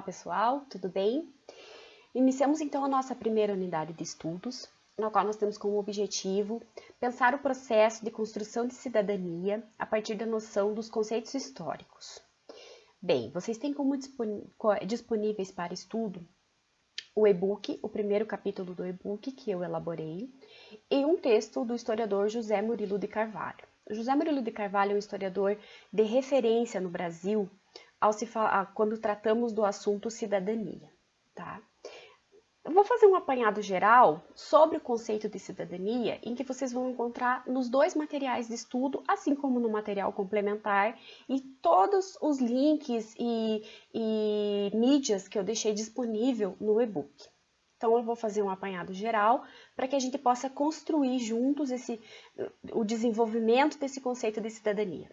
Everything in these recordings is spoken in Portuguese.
Olá pessoal, tudo bem? Iniciamos então a nossa primeira unidade de estudos, na qual nós temos como objetivo pensar o processo de construção de cidadania a partir da noção dos conceitos históricos. Bem, vocês têm como disponíveis para estudo o e-book, o primeiro capítulo do e-book que eu elaborei, e um texto do historiador José Murilo de Carvalho. José Murilo de Carvalho é um historiador de referência no Brasil ao se falar, quando tratamos do assunto cidadania. Tá? Eu vou fazer um apanhado geral sobre o conceito de cidadania, em que vocês vão encontrar nos dois materiais de estudo, assim como no material complementar, e todos os links e, e mídias que eu deixei disponível no e-book. Então, eu vou fazer um apanhado geral para que a gente possa construir juntos esse, o desenvolvimento desse conceito de cidadania.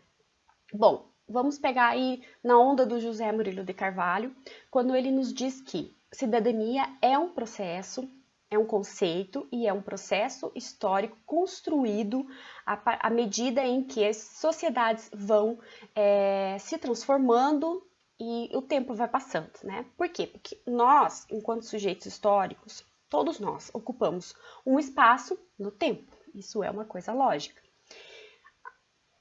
Bom, vamos pegar aí na onda do José Murilo de Carvalho, quando ele nos diz que cidadania é um processo, é um conceito e é um processo histórico construído à, medida em que as sociedades vão é, se transformando e o tempo vai passando, né? Por quê? Porque nós, enquanto sujeitos históricos, todos nós ocupamos um espaço no tempo. Isso é uma coisa lógica.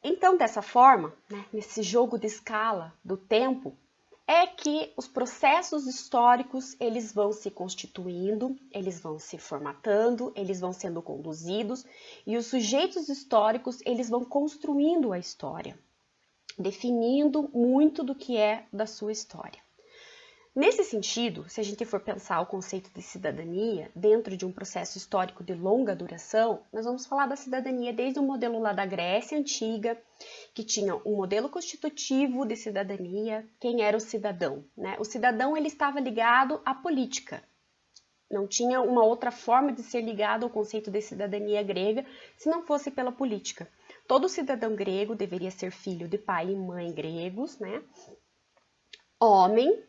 Então, dessa forma, né, nesse jogo de escala do tempo, é que os processos históricos eles vão se constituindo, eles vão se formatando, eles vão sendo conduzidos e os sujeitos históricos eles vão construindo a história, definindo muito do que é da sua história. Nesse sentido, se a gente for pensar o conceito de cidadania dentro de um processo histórico de longa duração, nós vamos falar da cidadania desde o modelo lá da Grécia Antiga, que tinha um modelo constitutivo de cidadania, quem era o cidadão. Né? O cidadão ele estava ligado à política, não tinha uma outra forma de ser ligado ao conceito de cidadania grega se não fosse pela política. Todo cidadão grego deveria ser filho de pai e mãe gregos, né? Homem,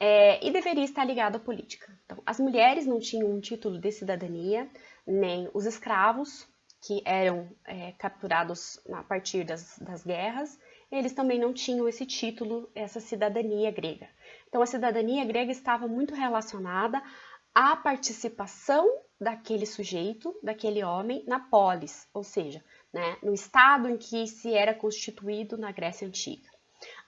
é, e deveria estar ligado à política. Então, as mulheres não tinham um título de cidadania, nem os escravos, que eram é, capturados a partir das, das guerras, eles também não tinham esse título, essa cidadania grega. Então, a cidadania grega estava muito relacionada à participação daquele sujeito, daquele homem, na polis, ou seja, né, no estado em que se era constituído na Grécia Antiga.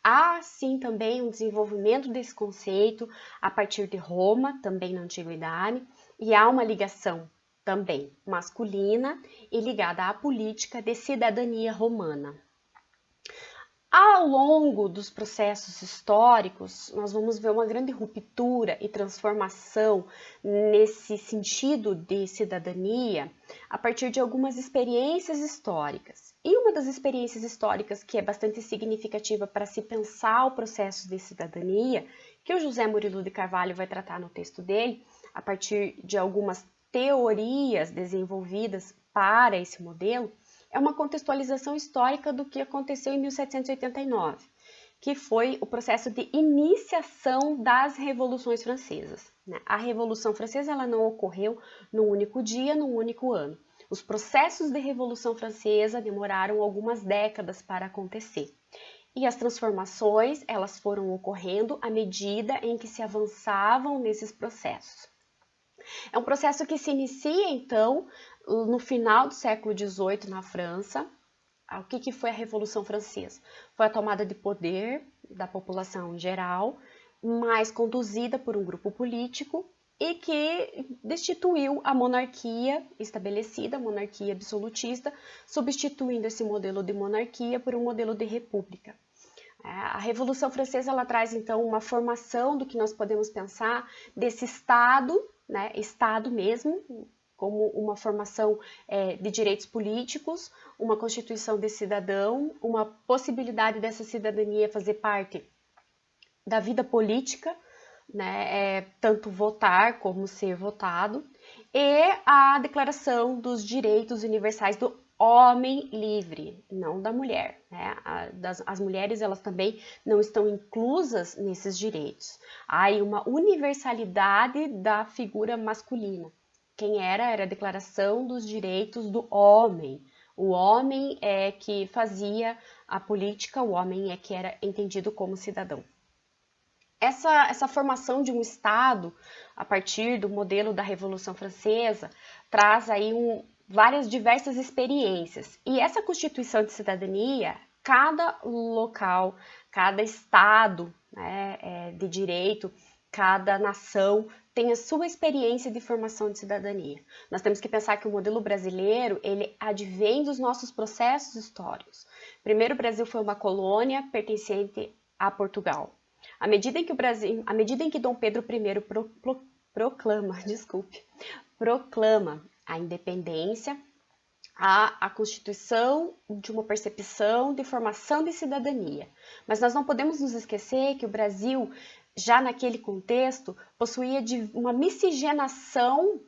Há sim também um desenvolvimento desse conceito a partir de Roma, também na antiguidade, e há uma ligação também masculina e ligada à política de cidadania romana. Ao longo dos processos históricos, nós vamos ver uma grande ruptura e transformação nesse sentido de cidadania a partir de algumas experiências históricas. E uma das experiências históricas que é bastante significativa para se pensar o processo de cidadania, que o José Murilo de Carvalho vai tratar no texto dele, a partir de algumas teorias desenvolvidas para esse modelo, é uma contextualização histórica do que aconteceu em 1789, que foi o processo de iniciação das revoluções francesas. Né? A Revolução Francesa ela não ocorreu num único dia, num único ano. Os processos de Revolução Francesa demoraram algumas décadas para acontecer. E as transformações, elas foram ocorrendo à medida em que se avançavam nesses processos. É um processo que se inicia, então, no final do século XVIII na França. Ah, o que, que foi a Revolução Francesa? Foi a tomada de poder da população em geral, mas conduzida por um grupo político e que destituiu a monarquia estabelecida, a monarquia absolutista, substituindo esse modelo de monarquia por um modelo de república. É, a Revolução Francesa ela traz então uma formação do que nós podemos pensar desse Estado, né, Estado mesmo, como uma formação é, de direitos políticos, uma constituição de cidadão, uma possibilidade dessa cidadania fazer parte da vida política, né, é, tanto votar como ser votado, e a Declaração dos Direitos Universais do Homem Livre, não da mulher. Né? As mulheres elas também não estão inclusas nesses direitos. Há uma universalidade da figura masculina quem era era a Declaração dos Direitos do Homem. O homem é que fazia a política, o homem é que era entendido como cidadão. essa, essa formação de um Estado, a partir do modelo da Revolução Francesa, traz aí um, várias diversas experiências. E essa Constituição de Cidadania, cada local, cada Estado né, é, de direito, cada nação tem a sua experiência de formação de cidadania. Nós temos que pensar que o modelo brasileiro, ele advém dos nossos processos históricos. Primeiro, o Brasil foi uma colônia pertencente a Portugal. À medida em que o Brasil, à medida em que Dom Pedro I pro, pro, proclama, desculpe, proclama a independência, a, constituição de uma percepção de formação de cidadania. Mas nós não podemos nos esquecer que o Brasil, já naquele contexto, possuía de uma miscigenação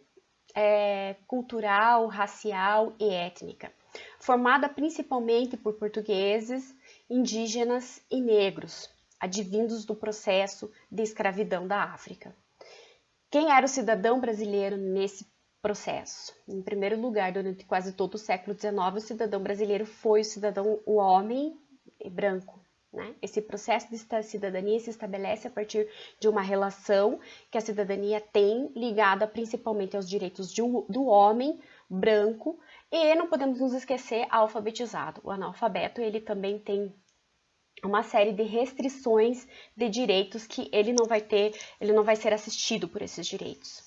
é, cultural, racial e étnica, formada principalmente por portugueses, indígenas e negros advindos do processo de escravidão da África. Quem era o cidadão brasileiro nesse processo? Em primeiro lugar, durante quase todo o século XIX, o cidadão brasileiro foi o cidadão, o homem branco. Né? Esse processo de cidadania se estabelece a partir de uma relação que a cidadania tem ligada principalmente aos direitos um, do homem branco e não podemos nos esquecer alfabetizado. O analfabeto ele também tem uma série de restrições de direitos que ele não vai ter, ele não vai ser assistido por esses direitos.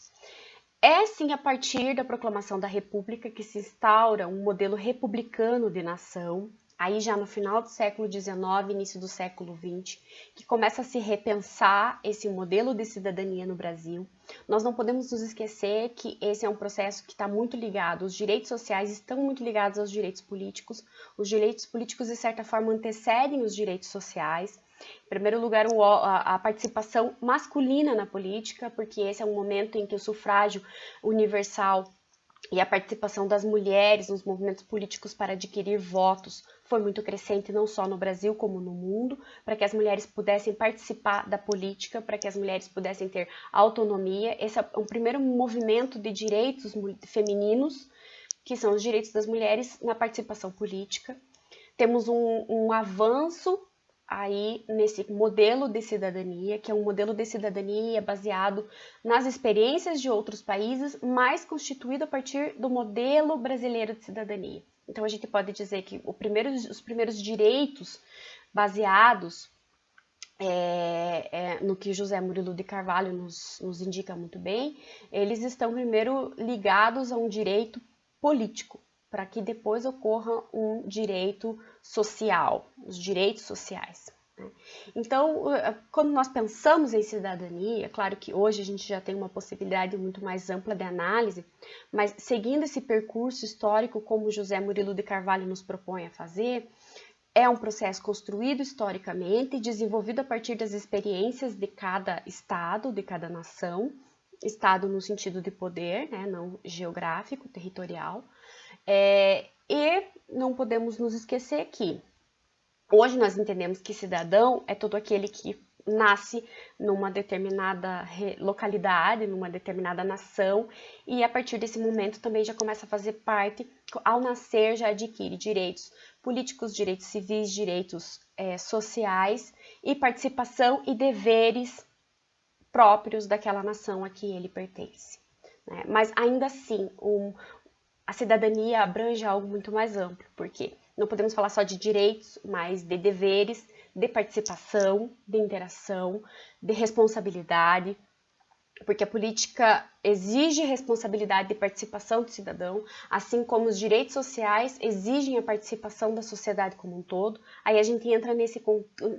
É sim a partir da proclamação da República que se instaura um modelo republicano de nação, aí já no final do século XIX, início do século XX, que começa a se repensar esse modelo de cidadania no Brasil. Nós não podemos nos esquecer que esse é um processo que está muito ligado, os direitos sociais estão muito ligados aos direitos políticos, os direitos políticos de certa forma antecedem os direitos sociais, em primeiro lugar, a participação masculina na política, porque esse é um momento em que o sufrágio universal e a participação das mulheres nos movimentos políticos para adquirir votos foi muito crescente não só no Brasil como no mundo, para que as mulheres pudessem participar da política, para que as mulheres pudessem ter autonomia. Esse é um primeiro movimento de direitos femininos, que são os direitos das mulheres na participação política. Temos um, um avanço aí nesse modelo de cidadania, que é um modelo de cidadania baseado nas experiências de outros países, mas constituído a partir do modelo brasileiro de cidadania. Então a gente pode dizer que primeiro, os primeiros direitos baseados é, é, no que José Murilo de Carvalho nos, nos indica muito bem, eles estão primeiro ligados a um direito político, para que depois ocorra um direito social, os direitos sociais. Né? Então, quando nós pensamos em cidadania, claro que hoje a gente já tem uma possibilidade muito mais ampla de análise, mas seguindo esse percurso histórico como José Murilo de Carvalho nos propõe a fazer, é um processo construído historicamente, desenvolvido a partir das experiências de cada estado, de cada nação, estado no sentido de poder, né, não geográfico, territorial, é, e não podemos nos esquecer que Hoje nós entendemos que cidadão é todo aquele que nasce numa determinada localidade, numa determinada nação, e a partir desse momento também já começa a fazer parte, ao nascer já adquire direitos políticos, direitos civis, direitos é, sociais e participação e deveres próprios daquela nação a que ele pertence. Né? Mas ainda assim, um, a cidadania abrange algo muito mais amplo, porque não podemos falar só de direitos, mas de deveres, de participação, de interação, de responsabilidade, porque a política exige responsabilidade de participação do cidadão, assim como os direitos sociais exigem a participação da sociedade como um todo. Aí a gente entra nesse,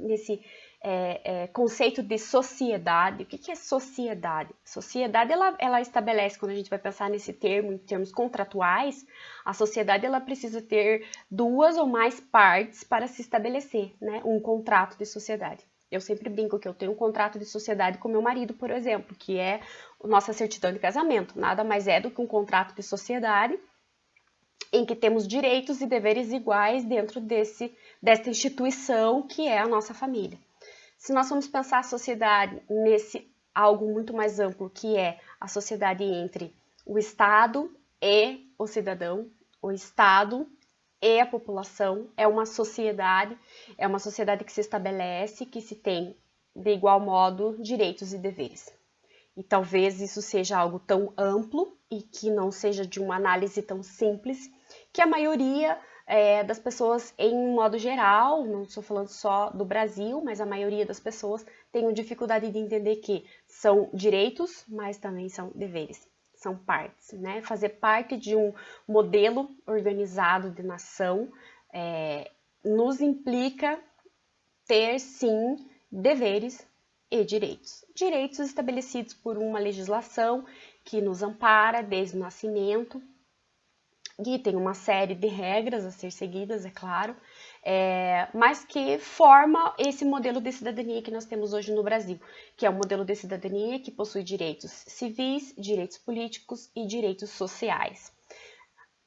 nesse é, é, conceito de sociedade. O que, que é sociedade? Sociedade, ela, ela estabelece, quando a gente vai pensar nesse termo, em termos contratuais, a sociedade ela precisa ter duas ou mais partes para se estabelecer né, um contrato de sociedade. Eu sempre brinco que eu tenho um contrato de sociedade com meu marido, por exemplo, que é nossa certidão de casamento. Nada mais é do que um contrato de sociedade em que temos direitos e deveres iguais dentro desse, dessa instituição que é a nossa família. Se nós formos pensar a sociedade nesse algo muito mais amplo, que é a sociedade entre o Estado e o cidadão, o Estado e a população, é uma sociedade, é uma sociedade que se estabelece, que se tem de igual modo, direitos e deveres. E talvez isso seja algo tão amplo e que não seja de uma análise tão simples que a maioria é, das pessoas, em modo geral, não estou falando só do Brasil, mas a maioria das pessoas tem dificuldade de entender que são direitos, mas também são deveres, são partes, né? Fazer parte de um modelo organizado de nação é, nos implica ter, sim, deveres e direitos. Direitos estabelecidos por uma legislação que nos ampara desde o nascimento, e tem uma série de regras a ser seguidas, é claro, é, mas que forma esse modelo de cidadania que nós temos hoje no Brasil, que é o um modelo de cidadania que possui direitos civis, direitos políticos e direitos sociais.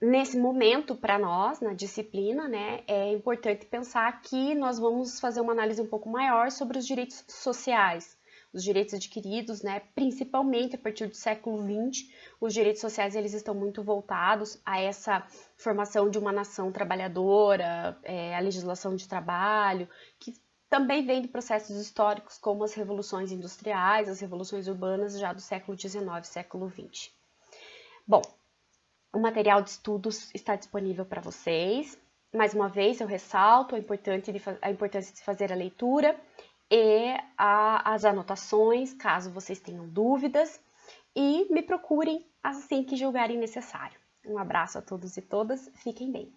Nesse momento, para nós, na disciplina, né, é importante pensar que nós vamos fazer uma análise um pouco maior sobre os direitos sociais, os direitos adquiridos, né, principalmente a partir do século XX, os direitos sociais eles estão muito voltados a essa formação de uma nação trabalhadora, é, a legislação de trabalho, que também vem de processos históricos como as revoluções industriais, as revoluções urbanas já do século XIX, século XX. Bom, o material de estudos está disponível para vocês. Mais uma vez, eu ressalto a, a importância de fazer a leitura e a, as anotações, caso vocês tenham dúvidas, e me procurem assim que julgarem necessário. Um abraço a todos e todas, fiquem bem.